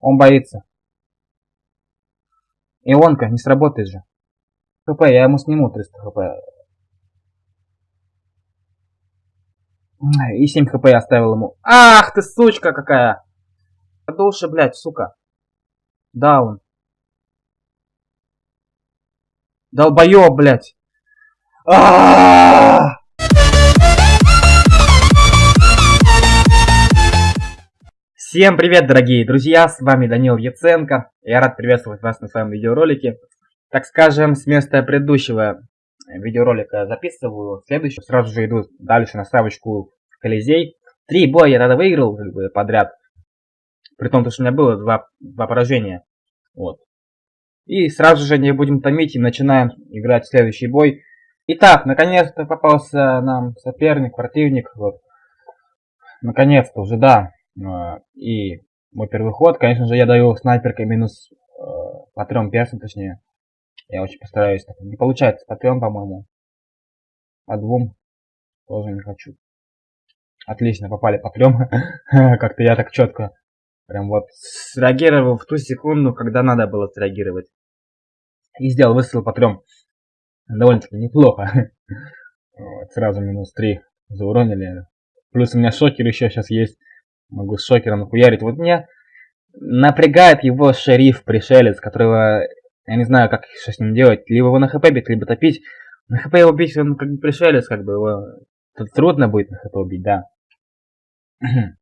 Он боится. Ионка, не сработает же. ХП, я ему сниму 300 хп. И 7 хп я оставил ему. Ах ты сучка какая! Душа, блядь, сука. Даун. Долбоёб, блядь. А -а -а -а! Всем привет, дорогие друзья, с вами Данил Яценко. Я рад приветствовать вас на своем видеоролике. Так скажем, с места предыдущего видеоролика записываю следующий. Сразу же иду дальше на ставочку Колизей. Три боя я тогда выиграл как бы, подряд. При том, что у меня было два, два поражения. Вот. И сразу же не будем томить и начинаем играть в следующий бой. Итак, наконец-то попался нам соперник, противник. Вот. Наконец-то уже, да. А, и мой первый ход, конечно же, я даю снайперкой минус э, по трем персам, точнее. Я очень постараюсь. Так. Не получается по трем, по-моему. По двум тоже не хочу. Отлично, попали по трем. Как-то я так четко прям вот среагировал в ту секунду, когда надо было среагировать. И сделал выстрел по трем. Довольно-таки неплохо. Вот, сразу минус три зауронили. Плюс у меня шокер еще сейчас есть. Могу с шокером нахуярить. Вот меня напрягает его шериф, пришелец, которого я не знаю, как что с ним делать. Либо его на хп бить, либо топить. На хп его бить, он как бы пришелец, как бы его... Тут трудно будет на хп убить, да.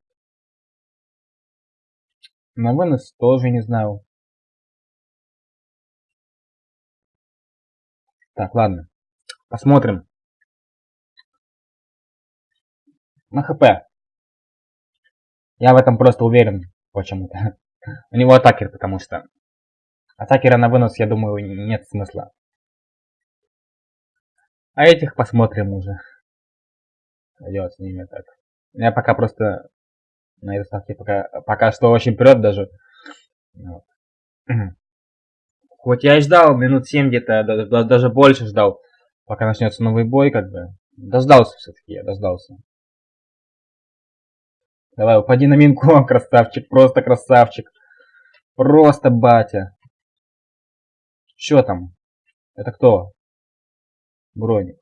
На вынос тоже не знаю. Так, ладно. Посмотрим. На хп. Я в этом просто уверен почему-то. У него атакер, потому что атакера на вынос, я думаю, нет смысла. А этих посмотрим уже. Делать с ними так. Я пока просто на этой ставке пока, пока что очень прет даже. Вот. Хоть я и ждал минут 7 где-то, даже больше ждал, пока начнется новый бой, как бы. Дождался все-таки, я дождался. Давай, упади на минку, красавчик, просто красавчик. Просто батя. Что там? Это кто? Броник.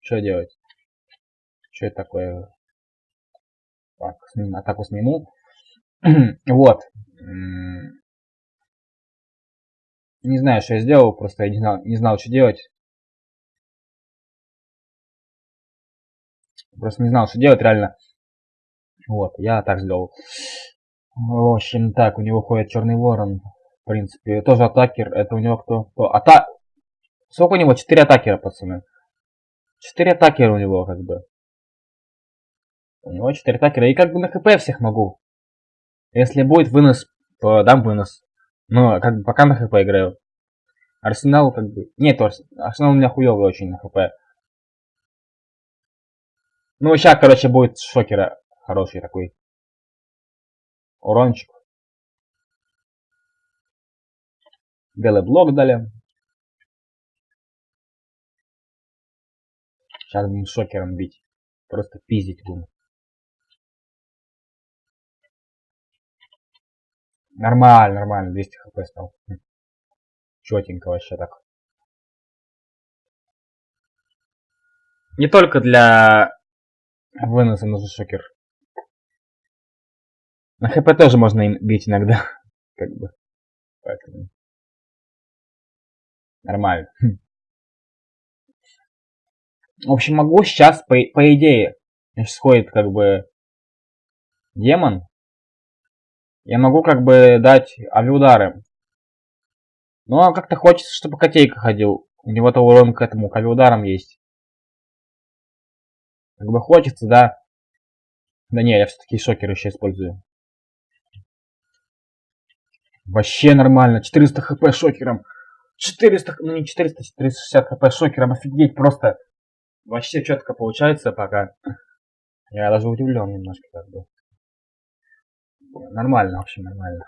Что делать? Что это такое? Так, атаку сниму. вот. Не знаю, что я сделал, просто я не знал, не знал, что делать. Просто не знал, что делать реально. Вот, я так сделал. В общем, так, у него ходит черный ворон. В принципе, тоже атакер. Это у него кто? кто? Ата... Сколько у него? Четыре атакера, пацаны. Четыре атакера у него, как бы. У него четыре атакера. И как бы на хп всех могу. Если будет вынос, то дам вынос. Но как бы пока на хп играю. Арсенал как бы... Нет, Арсенал у меня хуёвый очень на хп. Ну, сейчас, короче, будет шокера хороший такой. Урончик. Белый блок дали. Сейчас будем шокером бить. Просто пиздить будем. Нормально, нормально. 200 хп стал. Хм. Четенько вообще так. Не только для выноса нужен шокер. На хп тоже можно бить иногда. Как бы. Поэтому. Нормально. В общем, могу сейчас, по, по идее, сходит как бы демон. Я могу как бы дать авиудары. Но как-то хочется, чтобы котейка ходил. У него-то урон к этому, к авиударам есть. Как бы хочется, да. Да не, я все-таки шокер еще использую. Вообще нормально. 400 хп шокером. 400, ну не 400, 460 хп шокером. Офигеть, просто. Вообще четко получается пока. Я даже удивлен немножко как бы. Нормально, в общем, нормально.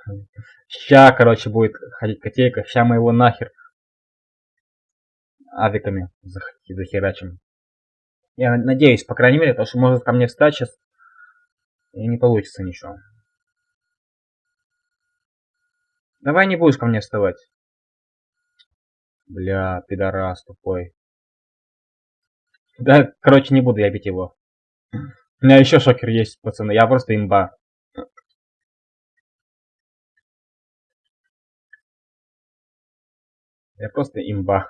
Ща, короче, будет ходить котейка. Ща мы его нахер авиками захерачим. Я надеюсь, по крайней мере, потому что может ко мне встать сейчас и не получится ничего. Давай не будешь ко мне вставать. Бля, пидорас тупой. Да, короче, не буду я бить его. У меня еще шокер есть, пацаны. Я просто имба. Я просто имба.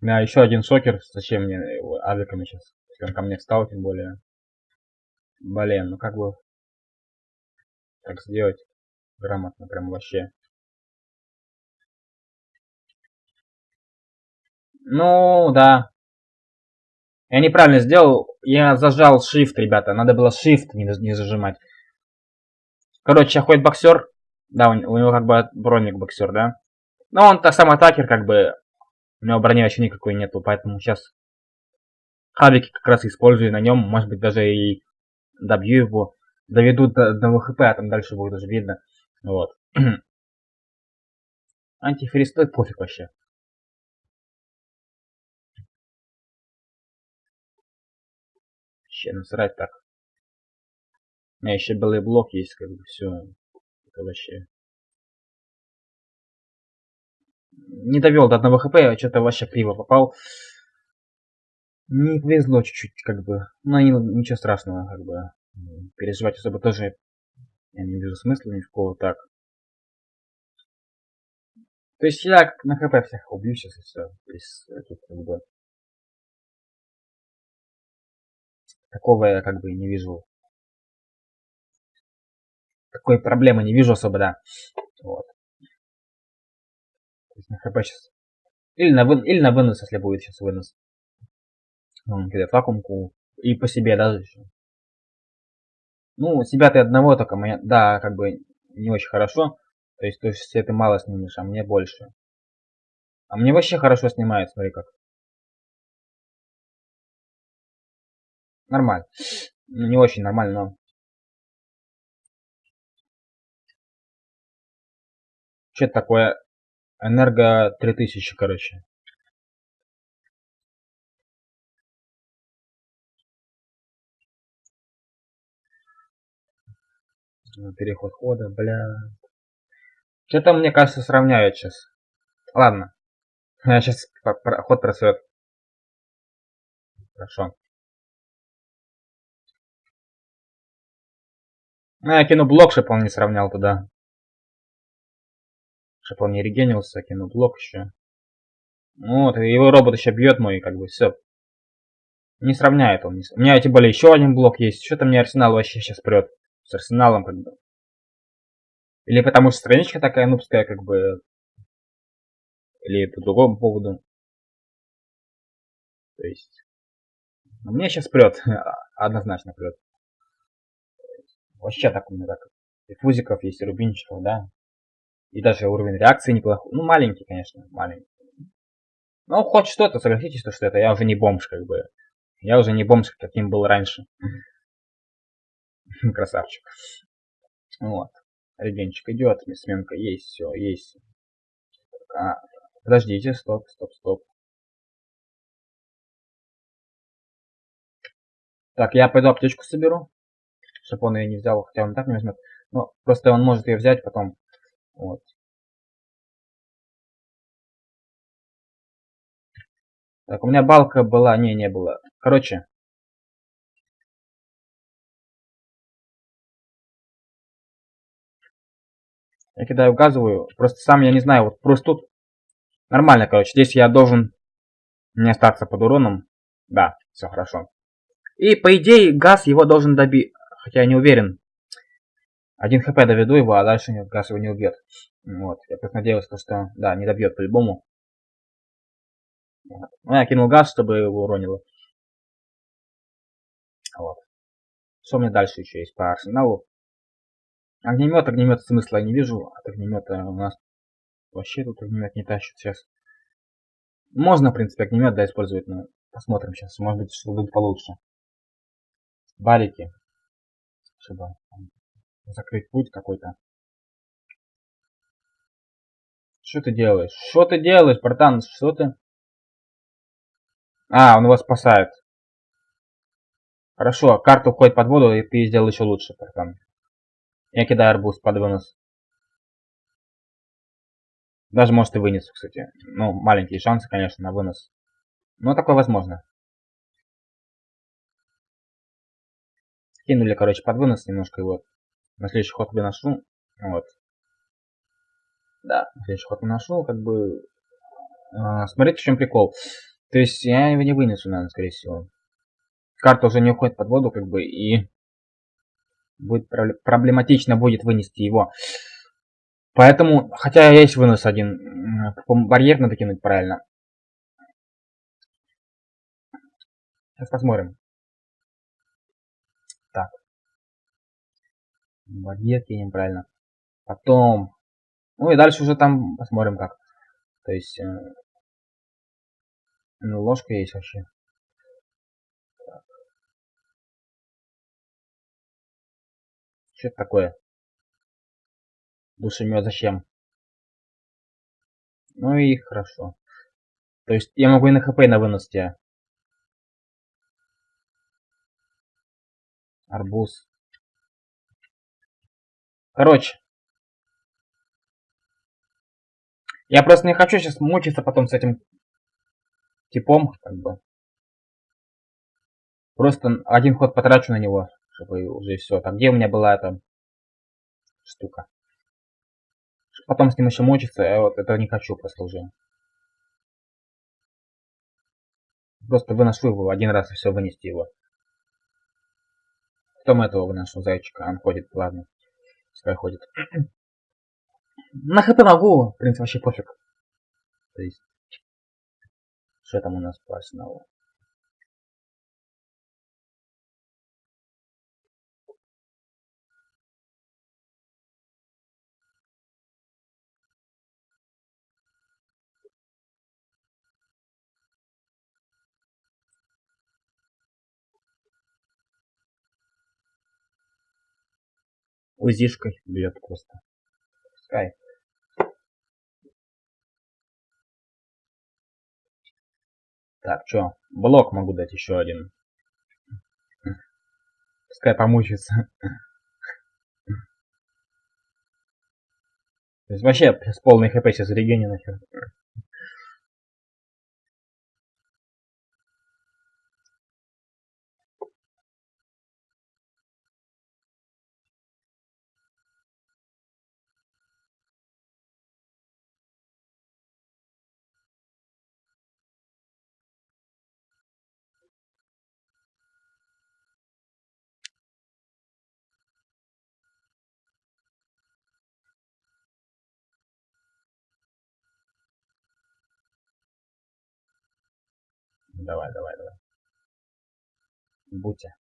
Меня еще один шокер. Зачем мне его авиками сейчас? Он ко мне встал, тем более. Блин, ну как бы так сделать грамотно, прям вообще. Ну, да. Я неправильно сделал. Я зажал Shift, ребята. Надо было Shift не, не зажимать. Короче, ходит боксер. Да, у, у него как бы броник боксер, да. Но он так сам атакер, как бы. У него брони вообще никакой нету, поэтому сейчас хавики как раз использую на нем. Может быть, даже и добью его. Доведу до, до ВХП, а там дальше будет уже видно. Вот. Антифриз стоит пофиг вообще. Вообще насрать так. У меня еще белый блок есть, как бы все. Это вообще. Не довел до одного хп, а что-то вообще криво попал. Не повезло чуть-чуть, как бы. Но не, ничего страшного, как бы. Переживать особо тоже я не вижу смысла никакого так. То есть я на хп всех убью сейчас и все. То есть тут как бы такого я как бы не вижу. Такой проблемы не вижу особо, да. Вот. Есть на хп сейчас. Или на, вы... Или на вынос, если будет сейчас вынос. Он кидает вакуумку. И по себе даже еще. Ну, себя ты одного только, да, как бы не очень хорошо. То есть, то есть ты мало снимешь, а мне больше. А мне вообще хорошо снимает, смотри как. Нормально. Ну, не очень нормально, но... Что это такое? Энерго 3000, короче. Переход хода, бля. Что-то, мне кажется, сравняют сейчас. Ладно. Я сейчас ход просрет. Хорошо. Ну, я кину блок, чтобы он не сравнял туда. Чтобы он не регенился, кину блок еще. Вот, его робот еще бьет мой, как бы, все. Не сравняет он. У меня тем более еще один блок есть. Что-то мне арсенал вообще сейчас прет. С арсеналом, как бы. Или потому что страничка такая нубская, как бы. Или по другому поводу. То есть. Ну, мне сейчас прет. Однозначно прет. Вообще так у меня так. И фузиков есть, и рубинчиков, да. И даже уровень реакции неплохой. Ну, маленький, конечно, маленький. Ну, хоть что-то, согласитесь, что это я уже не бомж, как бы. Я уже не бомж, каким был раньше. Красавчик. Вот. Регенчик идет, сменка есть, все, есть. А, подождите, стоп, стоп, стоп. Так, я пойду аптечку соберу чтобы он ее не взял, хотя он так не возьмет. Но просто он может ее взять потом. Вот. Так, у меня балка была, не, не было. Короче. Я кидаю газовую. Просто сам я не знаю, вот просто тут нормально, короче. Здесь я должен не остаться под уроном. Да, все хорошо. И по идее газ его должен добить хотя я не уверен. Один хп доведу его, а дальше газ его не убьет. Вот, я просто надеялся, что, да, не добьет по-любому. Вот. Ну, я кинул газ, чтобы его уронило. Вот. Что у меня дальше еще есть по арсеналу? Огнемет, огнемет смысла я не вижу. От огнемета у нас вообще тут огнемет не тащит сейчас. Можно, в принципе, огнемет да, использовать, но посмотрим сейчас. Может быть, что будет получше. Барики чтобы закрыть путь какой-то. Что ты делаешь? Что ты делаешь, братан? Что ты? А, он его спасает. Хорошо, карта уходит под воду, и ты сделал еще лучше, братан. Я кидаю арбуз под вынос. Даже может и вынесу, кстати. Ну, маленькие шансы, конечно, на вынос. Но такое возможно. Кинули, короче, под вынос немножко его. На следующий ход выношу. Вот. Да, на следующий ход выношу, как бы... А, смотрите, в чем прикол. То есть я его не вынесу, наверное, скорее всего. Карта уже не уходит под воду, как бы, и будет проблематично будет вынести его. Поэтому, хотя есть вынос один, барьер надо кинуть правильно. Сейчас посмотрим. Барьер кинем правильно. Потом. Ну и дальше уже там посмотрим как. То есть. Э, ну, ложка есть вообще. Что это такое? Душемет зачем? Ну и хорошо. То есть я могу и на хп на вынос. Арбуз. Короче. Я просто не хочу сейчас мучиться потом с этим типом, как бы. Просто один ход потрачу на него, чтобы уже все. Там где у меня была эта штука. Потом с ним еще мучиться, я вот это не хочу просто уже. Просто выношу его один раз и все, вынести его. Потом этого выношу зайчика, он ходит, ладно. Пускай ходит. На хп могу, в принципе, вообще пофиг. То есть, что там у нас по арсеналу? Узишкой бьет просто. Пускай. Так, что? Блок могу дать еще один. Пускай помучится. То есть вообще с полной хп сейчас регени нахер. Давай, давай, давай. Будьте.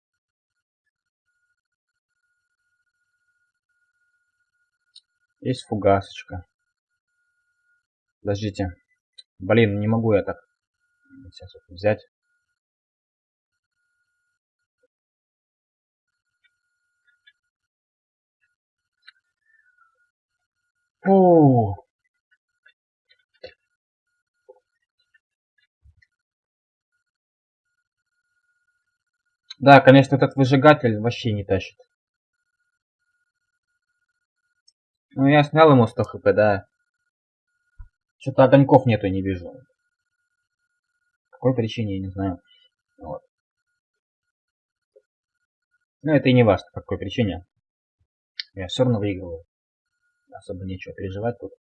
Есть фугасочка. Подождите. Блин, не могу я так сейчас вот взять. Фу. Да, конечно, этот выжигатель вообще не тащит. Ну, я снял ему 100 хп, да. Что-то огоньков нету, не вижу. По какой причине, я не знаю. Вот. Ну, это и не важно, по какой причине. Я все равно выигрываю. Особо нечего переживать тут.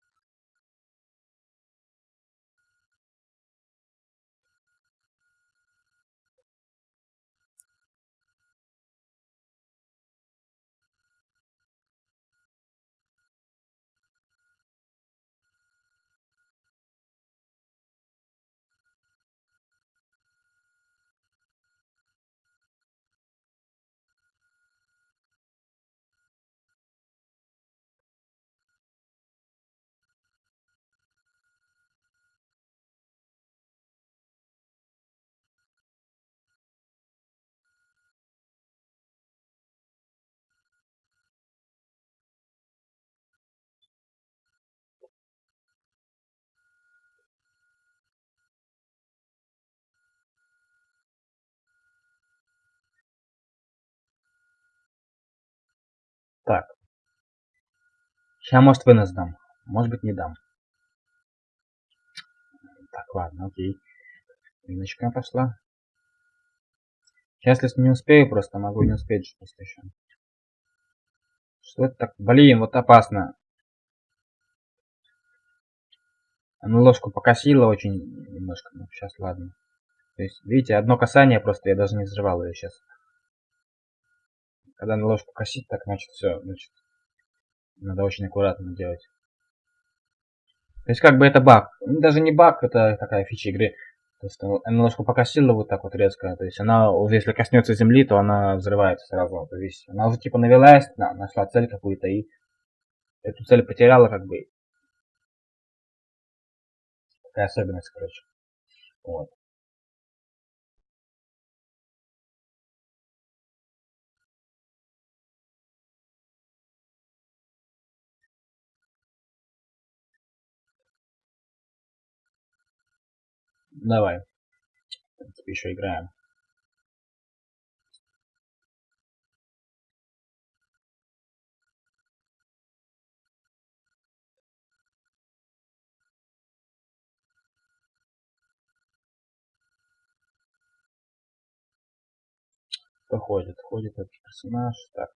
Так. Сейчас, может, вынос дам. Может быть, не дам. ладно, окей. Миночка пошла. Сейчас, если не успею, просто могу не успеть просто еще. Что это так? Блин, вот опасно. Она ложку покосила очень немножко. Ну, сейчас, ладно. То есть, видите, одно касание просто, я даже не взрывал ее сейчас. Когда на ложку косить, так, значит, все, значит, надо очень аккуратно делать. То есть, как бы это баг. Ну, даже не баг, это такая фича игры. То есть, она немножко покосила вот так вот резко. То есть, она если коснется земли, то она взрывается сразу. То есть, она уже, типа, навелась, на, нашла цель какую-то и эту цель потеряла, как бы. Такая особенность, короче. Вот. Давай. В принципе, еще играем. Кто ходит? Ходит этот персонаж. Так.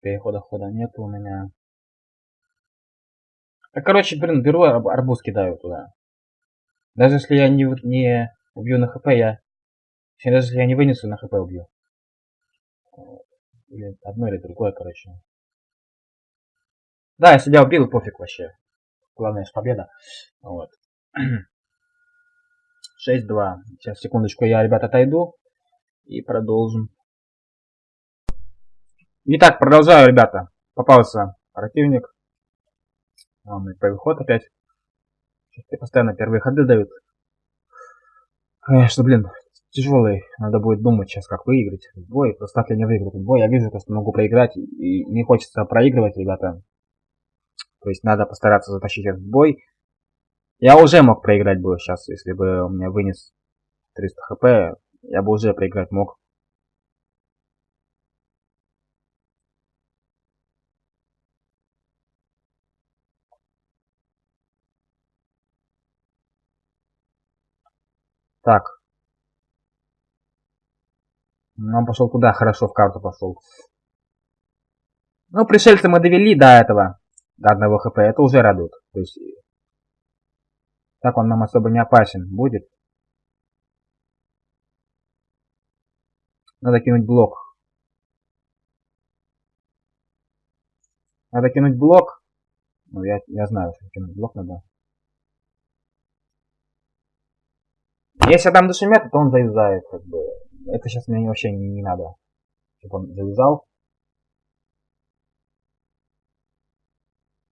Перехода хода нету у меня. А, короче, блин, беру арбуз кидаю туда. Даже если я не, не убью на хп, я... Даже если я не вынесу, на хп убью. Или одно, или другое, короче. Да, я себя убил, пофиг вообще. Главное, что победа. Вот. 6-2. Сейчас, секундочку, я, ребят, отойду. И продолжим. Итак, продолжаю, ребята. Попался противник. Главный переход опять. Тебе постоянно первые ходы дают. Конечно, блин, тяжелый. Надо будет думать сейчас, как выиграть бой. Просто так я не выиграю бой. Я вижу, что могу проиграть. И не хочется проигрывать, ребята. То есть надо постараться затащить этот бой. Я уже мог проиграть бой сейчас, если бы у меня вынес 300 хп. Я бы уже проиграть мог. Так. Он пошел туда, хорошо в карту пошел. Ну, пришельца мы довели до этого, до одного хп, это уже радует. То есть, так он нам особо не опасен будет. Надо кинуть блок. Надо кинуть блок. Ну, я, я знаю, что кинуть блок надо. Если там душемет, то он завязает, как бы. Это сейчас мне вообще не, не надо. Чтобы он завязал.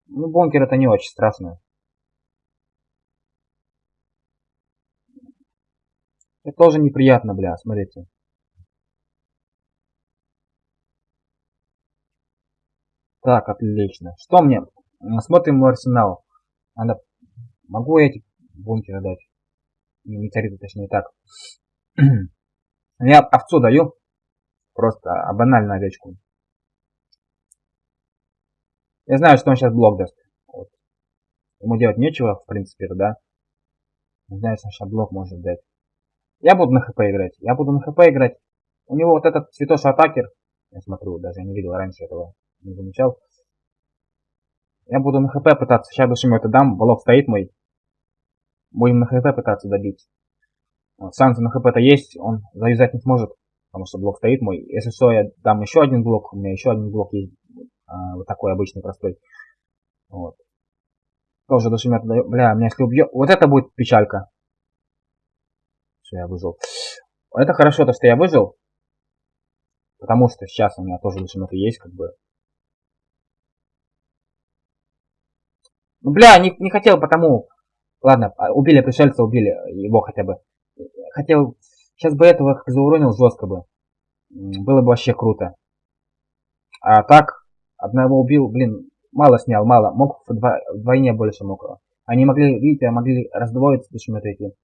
Ну, бункер это не очень страшно. Это тоже неприятно, бля, смотрите. Так, отлично. Что мне? Смотрим мой арсенал. Надо... Могу эти бункеры дать? Метеориты, точнее так. Я овцу даю. Просто а банально овечку. Я знаю, что он сейчас блок даст. Вот. Ему делать нечего, в принципе, да. Знаю, что он сейчас блок может дать. Я буду на хп играть. Я буду на хп играть. У него вот этот цветош атакер. Я смотрю, даже не видел раньше этого. Не замечал. Я буду на хп пытаться. Сейчас душем это дам. Блок стоит мой. Будем на хп пытаться добить. Вот, на хп-то есть, он завязать не сможет, потому что блок стоит мой. Если что, я дам еще один блок, у меня еще один блок есть, а, вот такой обычный, простой. Вот. Тоже душемет даю. Бля, меня если убьет... Вот это будет печалька. Что я выжил. Это хорошо, то, что я выжил. Потому что сейчас у меня тоже душеметы есть, как бы. Ну, бля, не, не хотел потому, Ладно, а, убили пришельца, убили его хотя бы. Хотел... Сейчас бы этого как зауронил жестко бы. Было бы вообще круто. А так, одного убил, блин, мало снял, мало. Мог вдвойне больше мог. Они могли, видите, могли раздвоиться, почему эти.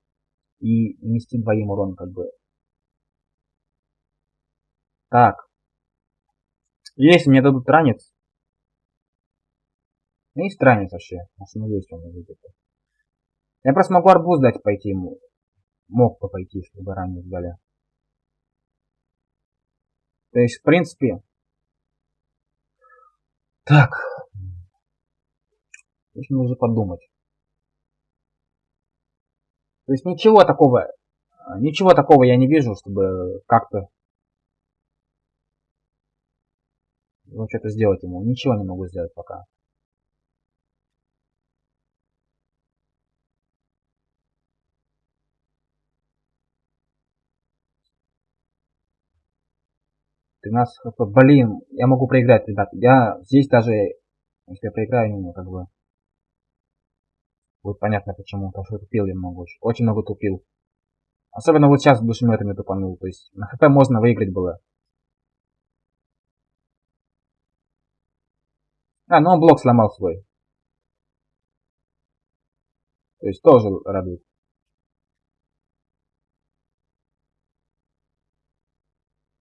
И нести двоим урон, как бы. Так. Если мне дадут ранец. Ну, есть ранец вообще. Может, ну есть он, видите. Я просто могу арбуз дать пойти ему. Мог бы пойти, если бы ранее сдали. То есть, в принципе... Так. Нужно уже подумать. То есть ничего такого, ничего такого я не вижу, чтобы как-то ну, что-то сделать ему. Ничего не могу сделать пока. Нас Блин, я могу проиграть, ребят. Я здесь даже, если я проиграю, не как бы... Будет понятно почему, потому что тупил я много очень. Очень много тупил. Особенно вот сейчас душеметами тупанул. То есть на хп можно выиграть было. А, ну он блок сломал свой. То есть тоже радует.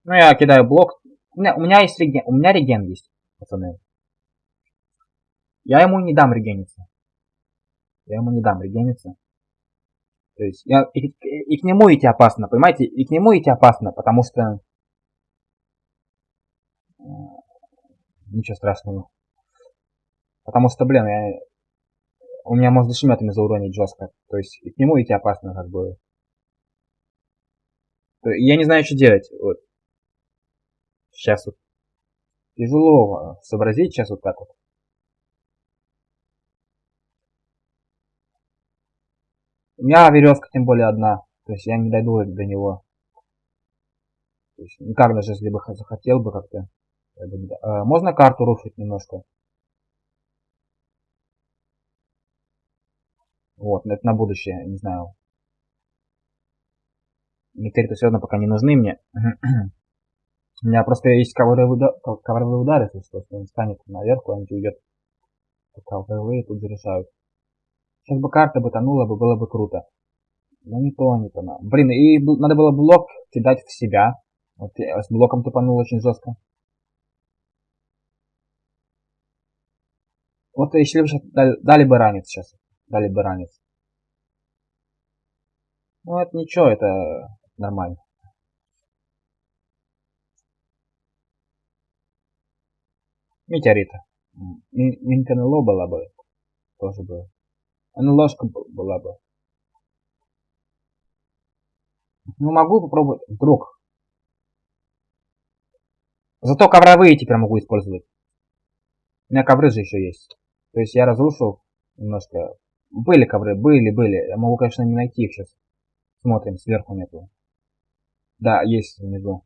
Ну, я кидаю блок. У меня, у меня есть реген. У меня реген есть, пацаны. Я ему не дам регениться. Я ему не дам регениться. То есть, я, и, и, к нему идти опасно, понимаете? И к нему идти опасно, потому что... Э, ничего страшного. Потому что, блин, я... У меня можно шметами зауронить жестко. То есть, и к нему идти опасно, как бы. Я не знаю, что делать. Вот. Сейчас вот тяжело сообразить сейчас вот так вот. У меня веревка тем более одна. То есть я не дойду до него. То есть никак даже если бы захотел бы как-то. А, можно карту рушить немножко. Вот, это на будущее, не знаю. Некоторые все равно пока не нужны мне. У меня просто есть ковровые, удар, ковровые удары, если что, он станет наверх, куда-нибудь уйдет. Ковровые тут зарешают. Сейчас бы карта бы тонула бы, было бы круто. Но не то, не то. Блин, и надо было блок кидать в себя. Вот я с блоком тупанул очень жестко. Вот если бы дали, дали бы ранец сейчас. Дали бы ранец. Ну это ничего, это нормально. Метеорита. Минканело была бы. Тоже бы. НЛОшка была бы. Ну, могу попробовать. Вдруг. Зато ковровые теперь могу использовать. У меня ковры же еще есть. То есть я разрушил немножко. Были ковры, были, были. Я могу, конечно, не найти их сейчас. Смотрим, сверху нету. Да, есть внизу.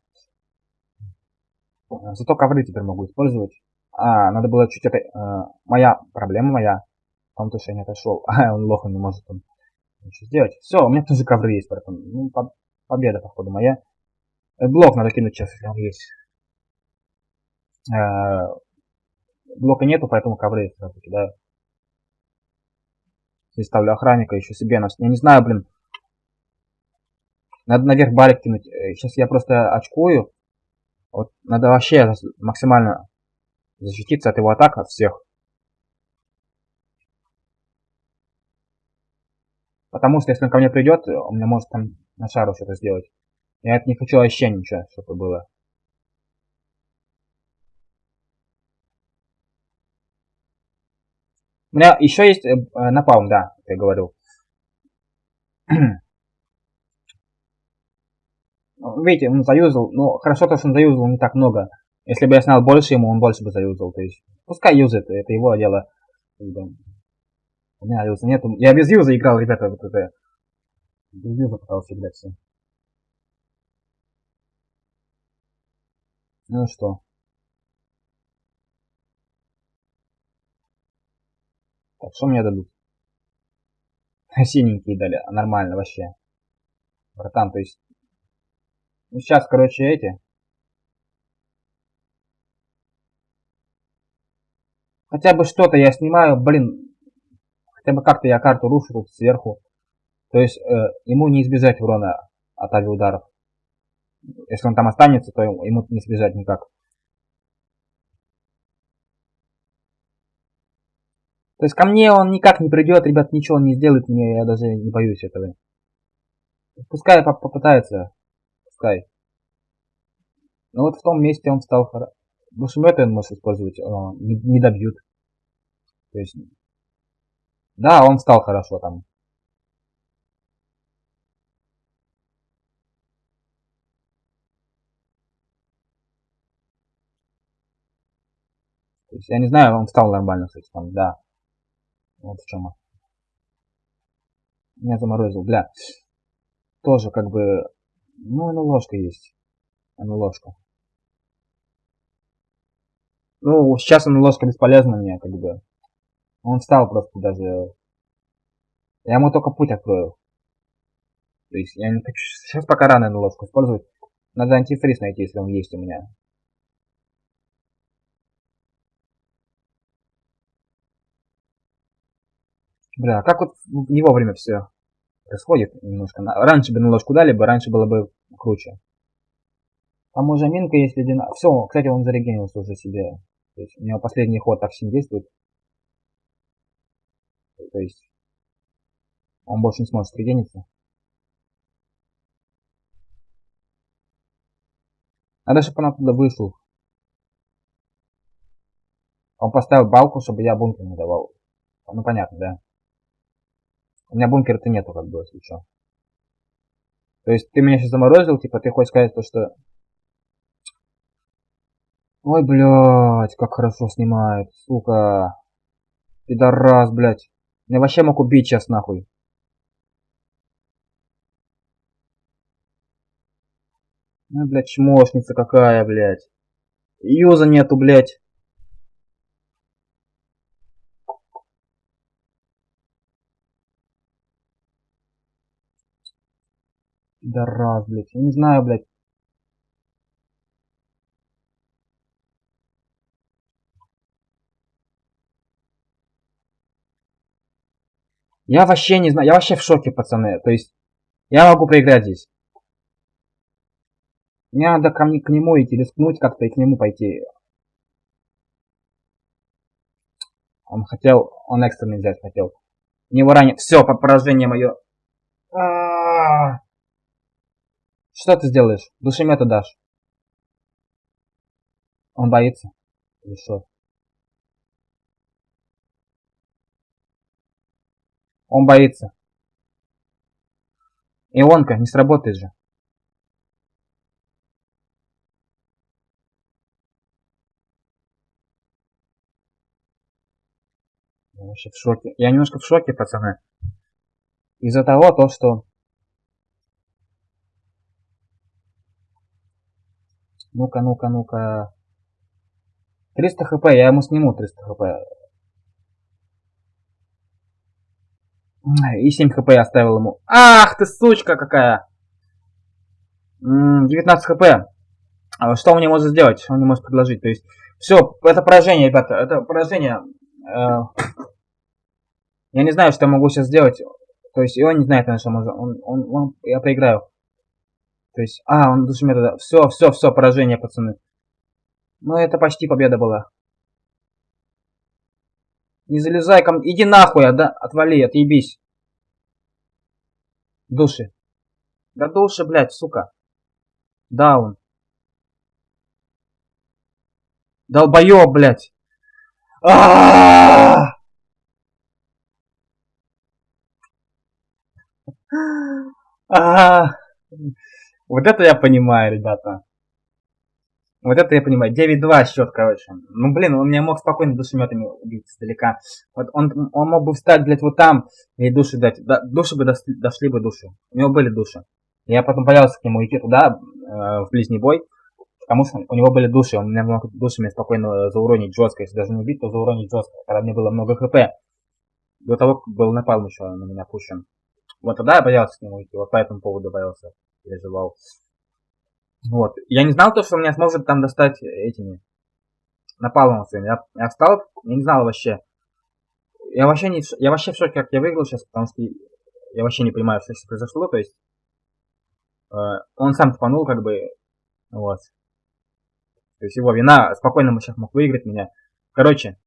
Зато ковры теперь могу использовать. А, надо было чуть. Э, моя проблема моя. Он то, что я не отошел. А, он лох, не может он ничего сделать. Все, у меня тоже ковры есть, поэтому... Ну, по победа, походу, моя. Э, блок надо кинуть сейчас, если он есть. Э, блока нету, поэтому ковры сразу кидаю. Здесь ставлю охранника еще себе. Я не знаю, блин. Надо наверх балик кинуть. Сейчас э, я просто очкую. Вот надо вообще максимально защититься от его атак, от всех. Потому что если он ко мне придет, он мне может там на шару что-то сделать. Я это не хочу вообще ничего, чтобы было. У меня еще есть э, напалм, да, как я говорил. Видите, он заюзал. Ну, хорошо то, что он заюзал не так много. Если бы я снял больше ему, он больше бы заюзал. То есть, пускай юзает, это его дело. У меня юза нету. Я без юза играл, ребята, вот это. Без юза пытался играть все. Ну что. Так, что мне дадут? Синенькие дали, а нормально вообще. Братан, то есть... Ну сейчас, короче, эти. Хотя бы что-то я снимаю, блин. Хотя бы как-то я карту рушу тут сверху. То есть э, ему не избежать урона от авиаударов. Если он там останется, то ему не избежать никак. То есть ко мне он никак не придет, ребят, ничего он не сделает мне, я даже не боюсь этого. Пускай попытается, пускай. Но вот в том месте он стал хорошо. Душеметы он может использовать, не, не добьют. То есть, да, он стал хорошо там. То есть, я не знаю, он стал нормально, кстати, там, да. Вот в чем. Меня заморозил, бля. Тоже как бы, ну, ну ложка есть. Ну, ложка. Ну, сейчас он ложка бесполезна мне, как бы. Он встал просто даже. Я ему только путь открою. То есть я не хочу... Сейчас пока рано на ложку использовать. Надо антифриз найти, если он есть у меня. Бля, как вот не вовремя все происходит немножко. Раньше бы на ложку дали бы, раньше было бы круче. Там уже минка есть ледяная. Все, кстати, он зарегенился уже себе. То есть у него последний ход так всем действует. То есть он больше не сможет регениться. Надо, чтобы он оттуда вышел. Он поставил балку, чтобы я бункер не давал. Ну понятно, да. У меня бункера-то нету, как бы, если что. То есть ты меня сейчас заморозил, типа ты хочешь сказать то, что... Ой, блядь, как хорошо снимает, сука. Пидорас, блядь. Меня вообще мог убить сейчас, нахуй. Ну, блядь, чмошница какая, блядь. Юза нету, блядь. Раз, блядь. Я не знаю, блядь. Я вообще не знаю. Я вообще в шоке, пацаны. То есть, я могу проиграть здесь. Мне надо ко мне, к нему идти, рискнуть как-то и к нему пойти. Он хотел, он экстренный взять хотел. Не ранит. Все, поражение мое. А -а -а. Что ты сделаешь? Душемета дашь. Он боится. Или что? Он боится. Ионка, не сработает же. Я вообще в шоке. Я немножко в шоке, пацаны. Из-за того, то, что Ну-ка, ну-ка, ну-ка. 300 хп, я ему сниму 300 хп. И 7 хп я оставил ему. Ах ты сучка какая! 19 хп. А что он мне может сделать? Что он мне может предложить? То есть, все, это поражение, ребята, это поражение. Э, я не знаю, что я могу сейчас сделать. То есть, и он не знает, что может. Он, он, он, я проиграю. То есть, а, он душемет да. Все, все, все, поражение, пацаны. Ну, это почти победа была. Не залезай ко мне. Иди нахуй, да? Отвали, отъебись. Души. Да души, блядь, сука. Даун. Долбоёб, блядь. Вот это я понимаю, ребята. Вот это я понимаю. 9-2 счет, короче. Ну, блин, он меня мог спокойно душеметами убить издалека. Вот он, он мог бы встать, блядь, вот там и души дать. Да, души бы дошли, дошли бы души. У него были души. Я потом боялся к нему идти туда, э, в ближний бой. Потому что у него были души. Он меня мог душами спокойно зауронить жестко. Если даже не убить, то зауронить жестко. Когда мне было много хп. До того, как был напалм еще на меня пущен. Вот тогда я боялся к нему идти. Вот по этому поводу боялся переживал. Вот. Я не знал то, что меня сможет там достать этими напалмом своим. Я, я встал, я не знал вообще. Я вообще, не, я вообще в шоке, как я выиграл сейчас, потому что я вообще не понимаю, что сейчас произошло. То есть э, он сам тупанул, как бы, вот. То есть его вина, спокойно мы сейчас мог выиграть меня. Короче,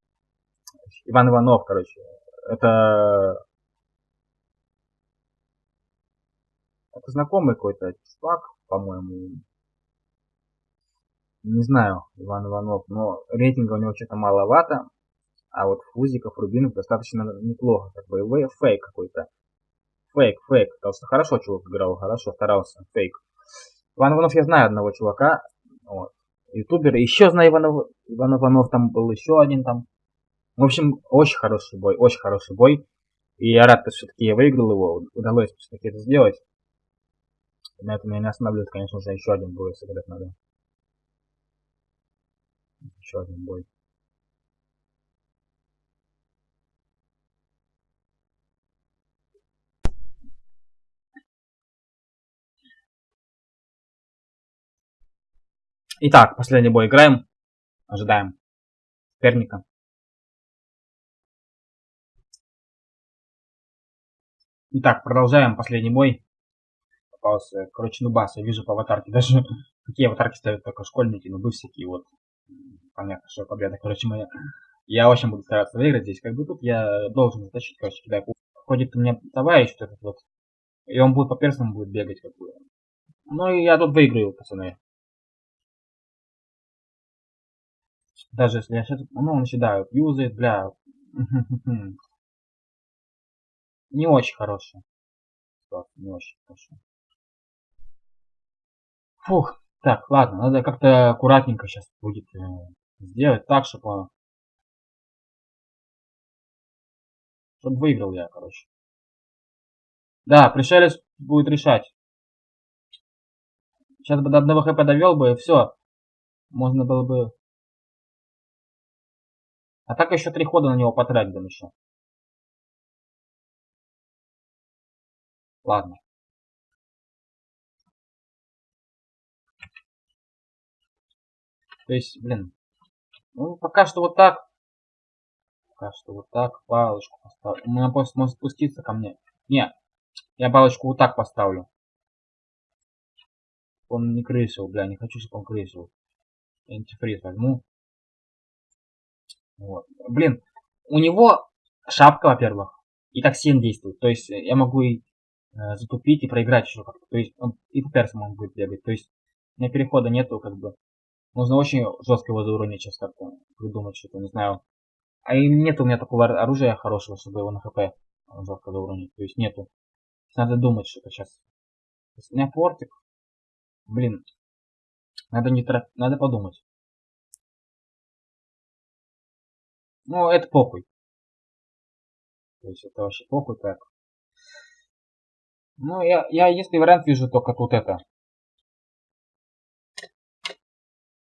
Иван Иванов, короче. Это... Это знакомый какой-то чувак, по-моему. Не знаю, Иван Иванов, но рейтинга у него что-то маловато. А вот Фузиков, Рубинов достаточно неплохо. Как бы фейк какой-то. Фейк, фейк. Потому что хорошо чувак играл, хорошо старался. Фейк. Иван Иванов я знаю одного чувака. Вот. Ютубер. Еще знаю Иванов, Иван Иванов. Там был еще один там. В общем, очень хороший бой. Очень хороший бой. И я рад, что все-таки я выиграл его. Удалось все-таки это сделать. На этом меня не останавливает, конечно же, еще один бой сыграть надо. Еще один бой. Итак, последний бой играем. Ожидаем соперника. Итак, продолжаем последний бой. Попался, короче, нубас, я вижу по аватарке. Даже какие аватарки ставят только школьники, нубы всякие, вот. Понятно, что победа, короче, моя. Я очень буду стараться выиграть здесь. Как бы тут я должен затащить, короче, кидаю. Ходит у меня товарищ вот этот вот. И он будет по персам будет бегать, как бы. Ну и я тут выиграю, пацаны. Даже если я сейчас... Ну, он сюда юзает, бля. Не очень хороший. Не очень хорошо. Фух. Так, ладно, надо как-то аккуратненько сейчас будет э, сделать так, чтобы. Чтобы выиграл я, короче. Да, пришелец будет решать. Сейчас бы до одного хп довел бы, и все. Можно было бы а так еще три хода на него потратим еще. Ладно. То есть, блин. Ну, пока что вот так. Пока что вот так. Палочку поставлю. Меня просто может спуститься ко мне. Не. Я палочку вот так поставлю. Он не крысил, бля. Не хочу, чтобы он крысил. Антифриз возьму. Вот. Блин, у него шапка, во-первых, и 7 действует. То есть я могу и э, затупить и проиграть еще как-то. То есть он и по персам он будет бегать. То есть у меня перехода нету, как бы. Нужно очень жестко его зауронить сейчас как-то. Придумать что-то, не знаю. А и нет у меня такого оружия хорошего, чтобы его на хп жестко зауронить. То есть нету. Надо думать что-то сейчас. У меня портик. Блин. Надо не тратить, надо подумать. Ну, это похуй. То есть это вообще похуй так. Ну, я, я если вариант вижу только тут это.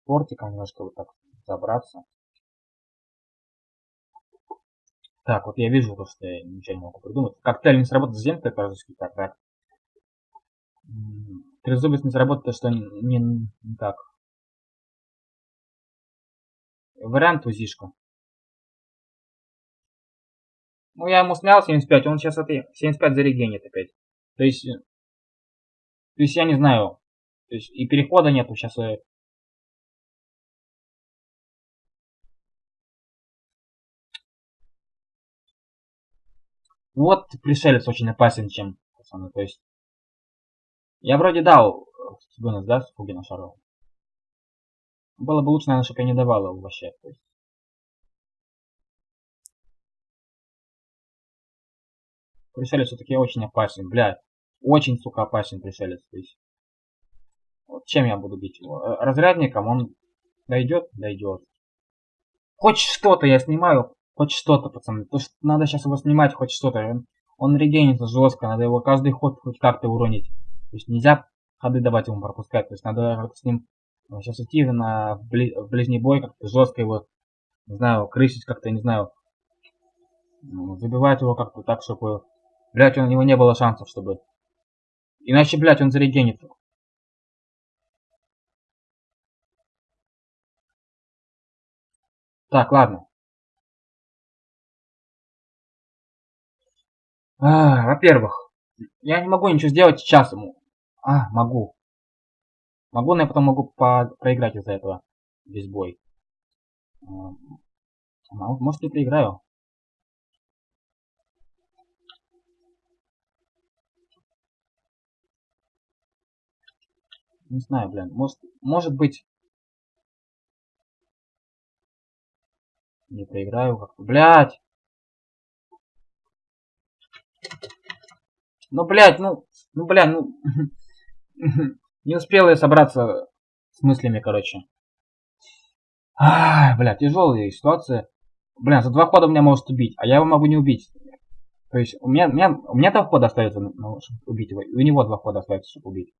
Портиком немножко вот так забраться. Так, вот я вижу то, что я ничего не могу придумать. Коктейль не сработает с земкой, по-русски так, так. Трезубец не сработает, то что не, не так. Вариант узишка. Ну, я ему снял 75, он сейчас это 75 зарегенит опять. То есть, э, то есть я не знаю. То есть и перехода нету сейчас. Вот пришелец очень опасен, чем пацаны. То есть я вроде дал Сигунас, да, с Фугина Шарова. Было бы лучше, наверное, чтобы я не давал его вообще. То есть. Пришелец все-таки очень опасен, блядь. Очень, сука, опасен пришелец. То есть, вот чем я буду бить его? Э, разрядником он дойдет? Дойдет. Хоть что-то я снимаю, хоть что-то, пацаны. То, что надо сейчас его снимать, хоть что-то. Он, регенится жестко, надо его каждый ход хоть как-то уронить. То есть нельзя ходы давать ему пропускать. То есть надо с ним сейчас идти на бли, в ближний бой, как-то жестко его, не знаю, крысить как-то, не знаю, забивать его как-то так, чтобы Блять, у него не было шансов, чтобы... Иначе, блять, он зарегенит. Так, ладно. А, Во-первых, я не могу ничего сделать сейчас ему. А, могу. Могу, но я потом могу по проиграть из-за этого. Весь бой. А, может, я проиграю? Не знаю, блин. Может, может быть... Не проиграю как-то. Блядь! Ну, блядь, ну... Ну, блядь, ну... Не успел я собраться с мыслями, короче. Ай, бля, тяжелая ситуация. Бля, за два хода меня может убить, а я его могу не убить. То есть у меня, у меня, у меня два хода остается, ну, чтобы убить его. И у него два хода остается, чтобы убить.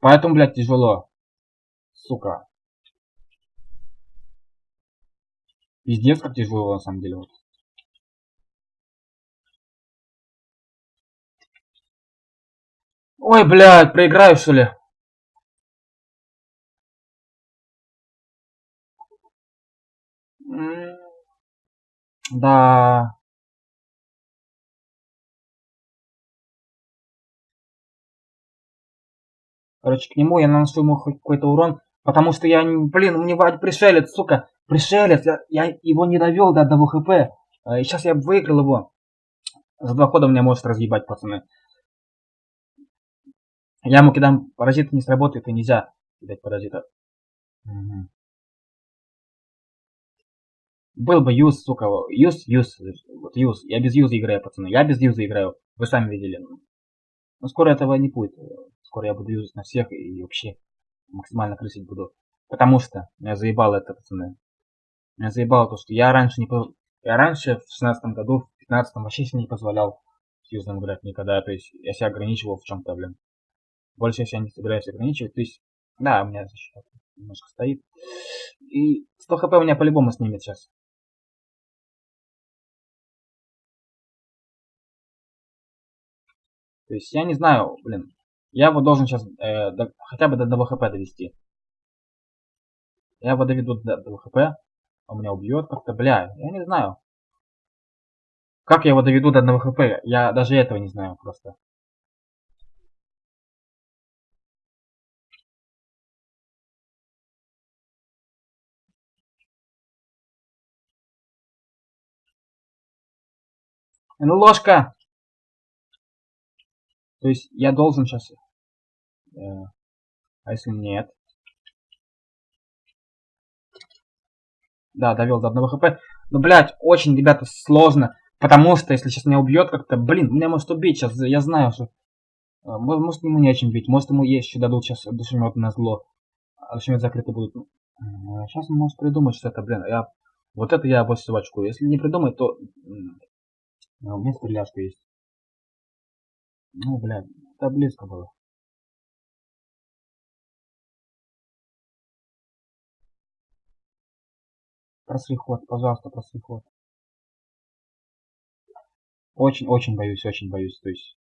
Поэтому, блядь, тяжело. Сука. Пиздец, как тяжело, на самом деле. Вот. Ой, блядь, проиграю, что ли? Да. Короче, к нему я наношу ему хоть какой-то урон, потому что я, блин, у него пришелец, сука, пришелец, я, я его не довел до одного хп. А, и сейчас я выиграл его. За два хода меня может разъебать, пацаны. Я ему кидам паразиты не сработает и нельзя кидать паразита. Угу. Был бы юз, сука, юз, юз, вот юз. Я без юза играю, пацаны. Я без юза играю. Вы сами видели. Но скоро этого не будет. Скоро я буду юзать на всех и вообще максимально крысить буду. Потому что меня заебало это, пацаны. Меня заебало то, что я раньше не... Я раньше в 16 году, в 15 вообще себе не позволял с юзом играть никогда. То есть я себя ограничивал в чем-то, блин. Больше я себя не собираюсь ограничивать. То есть, да, у меня защита немножко стоит. И 100 хп у меня по-любому снимет сейчас. То есть я не знаю, блин. Я его должен сейчас э, до, хотя бы до 1 хп довести. Я его доведу до 1 хп. Он меня убьет как-то, бля. Я не знаю. Как я его доведу до 1 хп? Я даже этого не знаю просто. Ложка! То есть я должен сейчас... Э, а если нет? Да, довел до одного хп. Ну, блядь, очень, ребята, сложно. Потому что, если сейчас меня убьет как-то, блин, меня может убить сейчас, я знаю, что... Э, может, ему не чем бить, может, ему есть еще дадут сейчас душемет на зло. А душемет закрыты будут. Сейчас он может придумать что это, блин, я... Вот это я больше очкую. Если не придумать, то... У меня стреляшка есть. Ну, блядь, это близко было. Просри ход, пожалуйста, просри ход. Очень-очень боюсь, очень боюсь, то есть...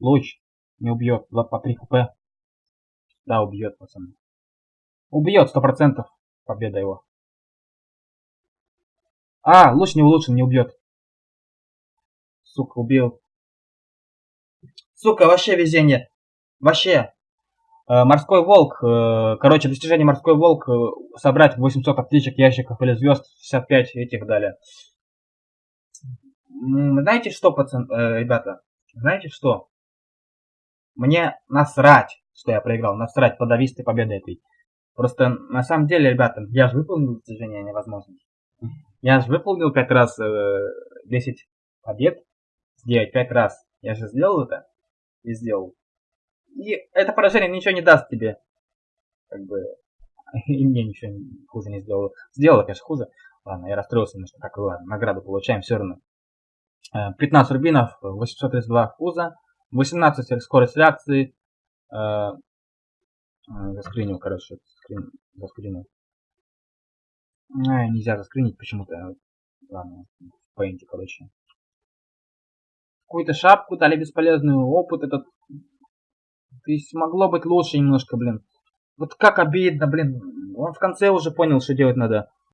Луч не убьет, 2 по 3 хп. Да, убьет, пацаны. Убьет, сто процентов. Победа его. А, луч не улучшен, не убьет. Сука, убил. Сука, вообще везение. Вообще. Э, морской волк. Э, короче, достижение морской волк. Э, собрать 800 аптечек, ящиков или звезд. 65 этих далее. Знаете что, пацан, э, ребята? Знаете что? Мне насрать что я проиграл. Насрать, подавись ты победы этой. Просто на самом деле, ребята, я же выполнил достижение невозможно. Я же выполнил 5 раз э, 10 побед. Сделать 5 раз. Я же сделал это. И сделал. И это поражение ничего не даст тебе. Как бы. И мне ничего хуже не сделало. Сделала, конечно, хуже. Ладно, я расстроился немножко. Так, ладно, награду получаем все равно. 15 э, рубинов, 832 фуза, 18 скорость реакции, э, заскринил, короче, скрин, заскринил. А, нельзя заскринить почему-то. Ладно, в пейнте, короче. Какую-то шапку дали бесполезную, опыт этот. То есть могло быть лучше немножко, блин. Вот как обидно, блин. Он в конце уже понял, что делать надо.